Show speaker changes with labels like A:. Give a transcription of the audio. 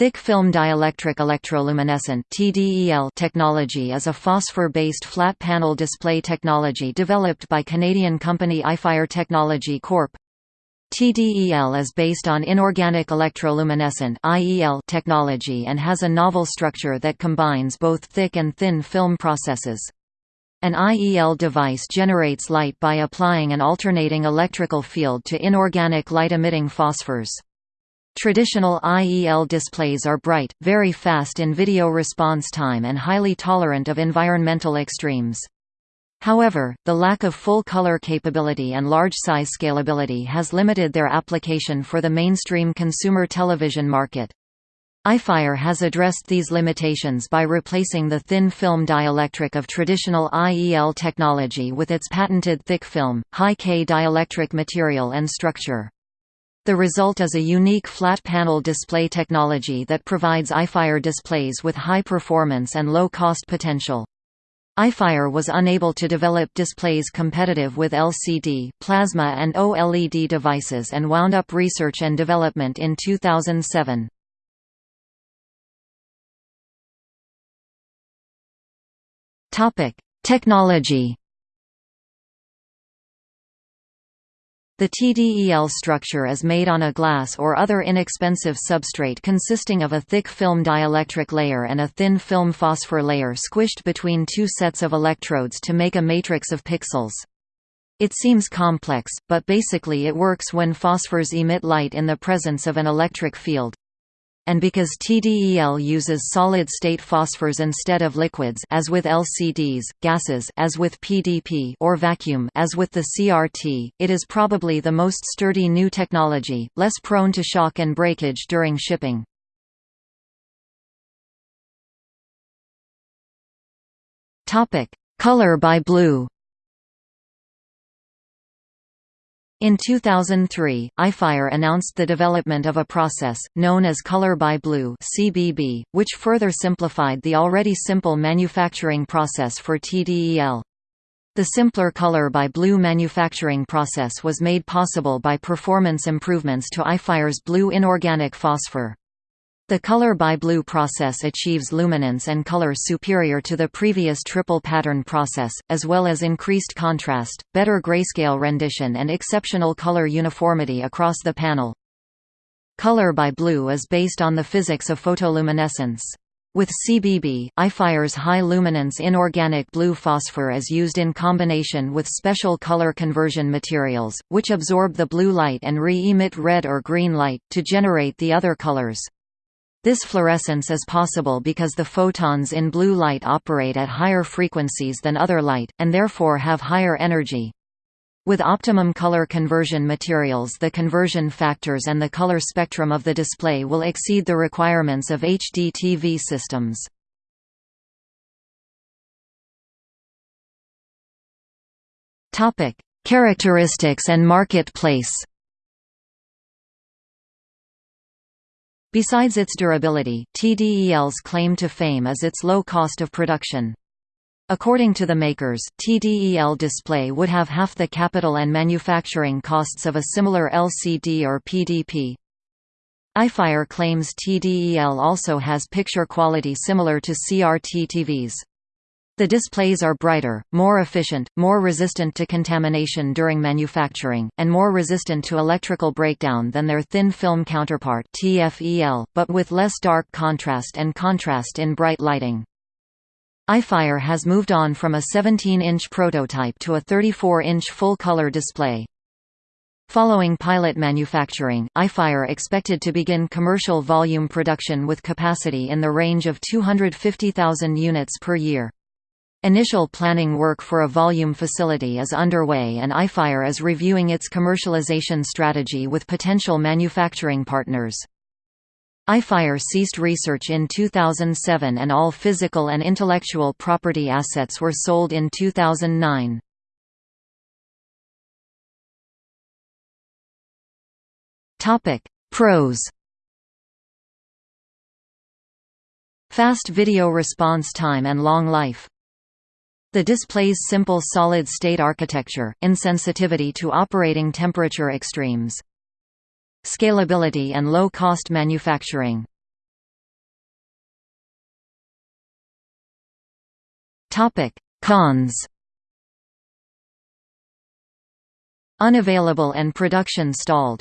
A: Thick film dielectric electroluminescent technology is a phosphor-based flat panel display technology developed by Canadian company iFire Technology Corp. TDEL is based on inorganic electroluminescent technology and has a novel structure that combines both thick and thin film processes. An IEL device generates light by applying an alternating electrical field to inorganic light-emitting phosphors. Traditional IEL displays are bright, very fast in video response time and highly tolerant of environmental extremes. However, the lack of full color capability and large size scalability has limited their application for the mainstream consumer television market. iFire has addressed these limitations by replacing the thin film dielectric of traditional IEL technology with its patented thick film, high-K dielectric material and structure. The result is a unique flat panel display technology that provides iFire displays with high performance and low cost potential. iFire was unable to develop displays competitive with LCD, plasma and OLED devices and wound up research and development in 2007. Topic: Technology The TDEL structure is made on a glass or other inexpensive substrate consisting of a thick film dielectric layer and a thin film phosphor layer squished between two sets of electrodes to make a matrix of pixels. It seems complex, but basically it works when phosphors emit light in the presence of an electric field and because TDEL uses solid-state phosphors instead of liquids as with LCDs, gases as with PDP or vacuum as with the CRT, it is probably the most sturdy new technology, less prone to shock and breakage during shipping. Color by blue In 2003, iFire announced the development of a process, known as Color by Blue CBB, which further simplified the already simple manufacturing process for TDEL. The simpler Color by Blue manufacturing process was made possible by performance improvements to iFire's blue inorganic phosphor. The color by blue process achieves luminance and color superior to the previous triple pattern process, as well as increased contrast, better grayscale rendition and exceptional color uniformity across the panel. Color by blue is based on the physics of photoluminescence. With CBB, iFire's high luminance inorganic blue phosphor is used in combination with special color conversion materials, which absorb the blue light and re-emit red or green light, to generate the other colors. This fluorescence is possible because the photons in blue light operate at higher frequencies than other light, and therefore have higher energy. With optimum color conversion materials the conversion factors and the color spectrum of the display will exceed the requirements of HD TV systems. Characteristics and marketplace Besides its durability, TDEL's claim to fame is its low cost of production. According to the makers, TDEL display would have half the capital and manufacturing costs of a similar LCD or PDP. iFire claims TDEL also has picture quality similar to CRT TVs. The displays are brighter, more efficient, more resistant to contamination during manufacturing, and more resistant to electrical breakdown than their thin film counterpart TFEL, but with less dark contrast and contrast in bright lighting. iFire has moved on from a 17-inch prototype to a 34-inch full-color display. Following pilot manufacturing, iFire expected to begin commercial volume production with capacity in the range of 250,000 units per year. Initial planning work for a volume facility is underway and iFire is reviewing its commercialization strategy with potential manufacturing partners. iFire ceased research in 2007 and all physical and intellectual property assets were sold in 2009. Pros Fast video response time and long life the display's simple solid-state architecture, insensitivity to operating temperature extremes. Scalability and low-cost manufacturing. Cons. Unavailable and production stalled.